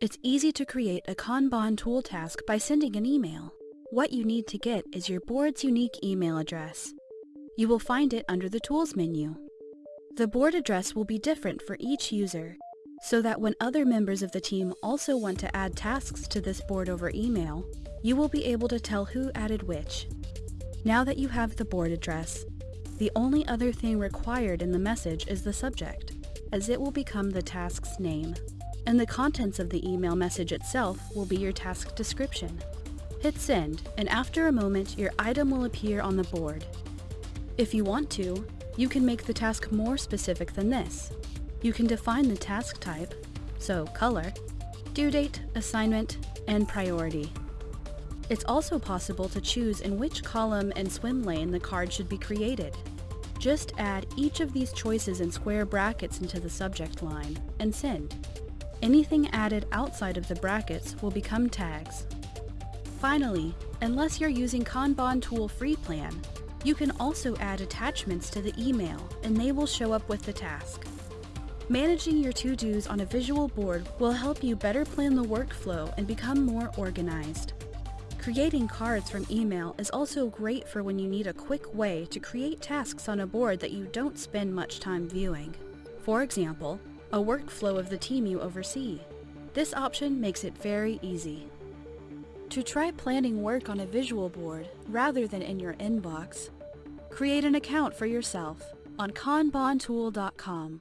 It's easy to create a Kanban tool task by sending an email. What you need to get is your board's unique email address. You will find it under the Tools menu. The board address will be different for each user, so that when other members of the team also want to add tasks to this board over email, you will be able to tell who added which. Now that you have the board address, the only other thing required in the message is the subject, as it will become the task's name. And the contents of the email message itself will be your task description. Hit send, and after a moment, your item will appear on the board. If you want to, you can make the task more specific than this. You can define the task type, so color, due date, assignment, and priority. It's also possible to choose in which column and swim lane the card should be created. Just add each of these choices in square brackets into the subject line, and send. Anything added outside of the brackets will become tags. Finally, unless you're using Kanban Tool Free Plan, you can also add attachments to the email and they will show up with the task. Managing your to-dos on a visual board will help you better plan the workflow and become more organized. Creating cards from email is also great for when you need a quick way to create tasks on a board that you don't spend much time viewing. For example, a workflow of the team you oversee. This option makes it very easy. To try planning work on a visual board rather than in your inbox, create an account for yourself on kanbantool.com.